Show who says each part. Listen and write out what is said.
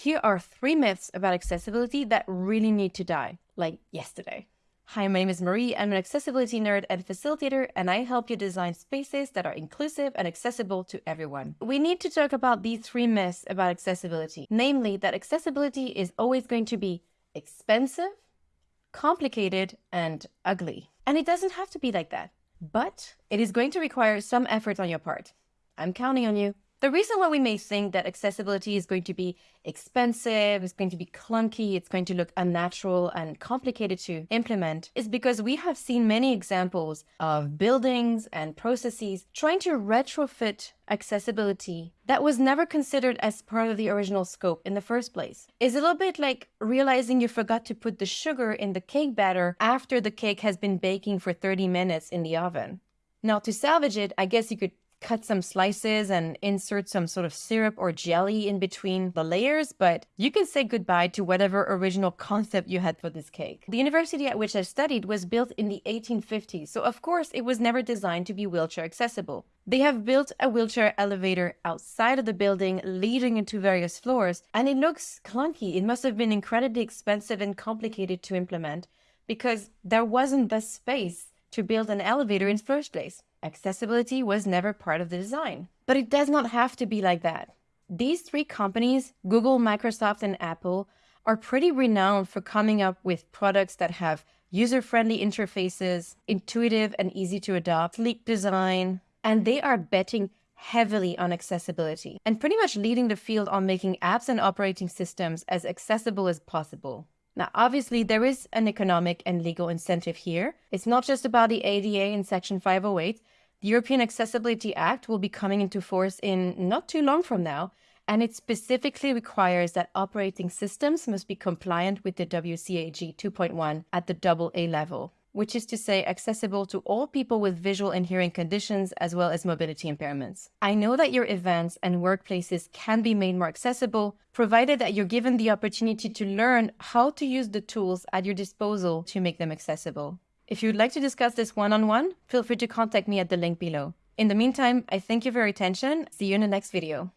Speaker 1: Here are three myths about accessibility that really need to die, like yesterday. Hi, my name is Marie. I'm an accessibility nerd and facilitator, and I help you design spaces that are inclusive and accessible to everyone. We need to talk about these three myths about accessibility, namely that accessibility is always going to be expensive, complicated, and ugly. And it doesn't have to be like that, but it is going to require some effort on your part. I'm counting on you. The reason why we may think that accessibility is going to be expensive, it's going to be clunky, it's going to look unnatural and complicated to implement is because we have seen many examples of buildings and processes trying to retrofit accessibility that was never considered as part of the original scope in the first place. It's a little bit like realizing you forgot to put the sugar in the cake batter after the cake has been baking for 30 minutes in the oven. Now, to salvage it, I guess you could cut some slices and insert some sort of syrup or jelly in between the layers, but you can say goodbye to whatever original concept you had for this cake. The university at which I studied was built in the 1850s, so of course it was never designed to be wheelchair accessible. They have built a wheelchair elevator outside of the building leading into various floors, and it looks clunky. It must have been incredibly expensive and complicated to implement because there wasn't the space to build an elevator in the first place. Accessibility was never part of the design. But it does not have to be like that. These three companies, Google, Microsoft, and Apple, are pretty renowned for coming up with products that have user-friendly interfaces, intuitive and easy to adopt, sleek design, and they are betting heavily on accessibility and pretty much leading the field on making apps and operating systems as accessible as possible. Now, obviously, there is an economic and legal incentive here. It's not just about the ADA in Section 508. The European Accessibility Act will be coming into force in not too long from now, and it specifically requires that operating systems must be compliant with the WCAG 2.1 at the AA level which is to say accessible to all people with visual and hearing conditions as well as mobility impairments. I know that your events and workplaces can be made more accessible, provided that you're given the opportunity to learn how to use the tools at your disposal to make them accessible. If you'd like to discuss this one-on-one, -on -one, feel free to contact me at the link below. In the meantime, I thank you for your attention. See you in the next video.